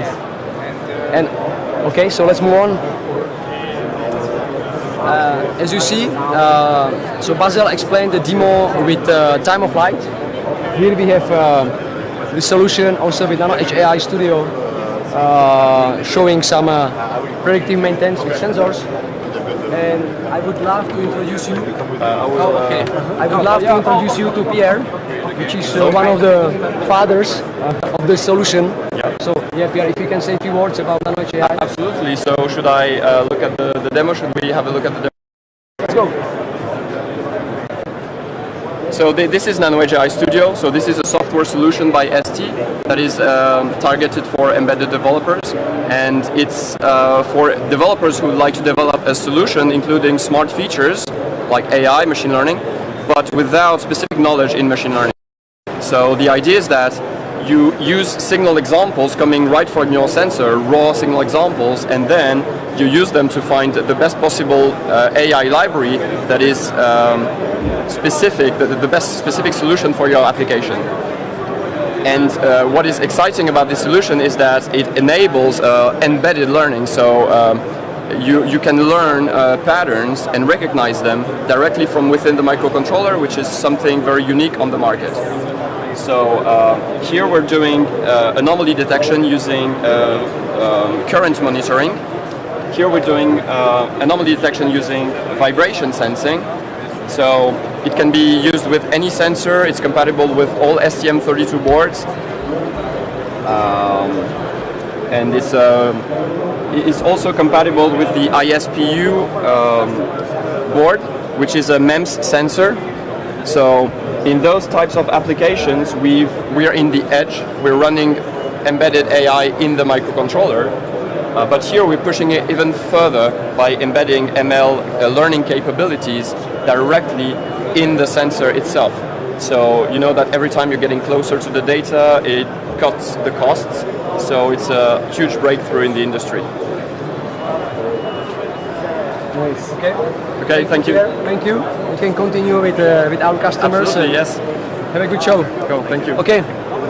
And okay, so let's move on. Uh, as you see, uh, so Basil explained the demo with uh, time of flight. Here we have uh, the solution also with Nano Edge AI Studio uh, showing some uh, predictive maintenance with sensors. And I would love to introduce you. Oh, okay. I would love to introduce you to Pierre, which is uh, one of the fathers uh, of the solution. So, yeah, Pierre, if you can say a few words about Nano AI. Absolutely. So should I uh, look at the, the demo? Should we have a look at the demo? Let's go. So th this is NanoEdge AI Studio. So this is a software solution by ST that is um, targeted for embedded developers, and it's uh, for developers who would like to develop a solution including smart features like AI, machine learning, but without specific knowledge in machine learning. So the idea is that you use signal examples coming right from your sensor, raw signal examples, and then you use them to find the best possible uh, AI library that is um, specific, the, the best specific solution for your application. And uh, what is exciting about this solution is that it enables uh, embedded learning. So um, you, you can learn uh, patterns and recognize them directly from within the microcontroller, which is something very unique on the market. So uh, here we're doing uh, anomaly detection using uh, um, current monitoring. Here we're doing uh, anomaly detection using vibration sensing. So it can be used with any sensor. It's compatible with all STM32 boards. Um, and it's, uh, it's also compatible with the ISPU um, board, which is a MEMS sensor. So in those types of applications, we we are in the edge. We're running embedded AI in the microcontroller. Uh, but here we're pushing it even further by embedding ML uh, learning capabilities directly in the sensor itself. So you know that every time you're getting closer to the data, it cuts the costs. So it's a huge breakthrough in the industry. Nice. Okay. Okay, thank you. Thank you. We can continue with, uh, with our customers. Absolutely, yes. Have a good show. Go, thank you. Okay,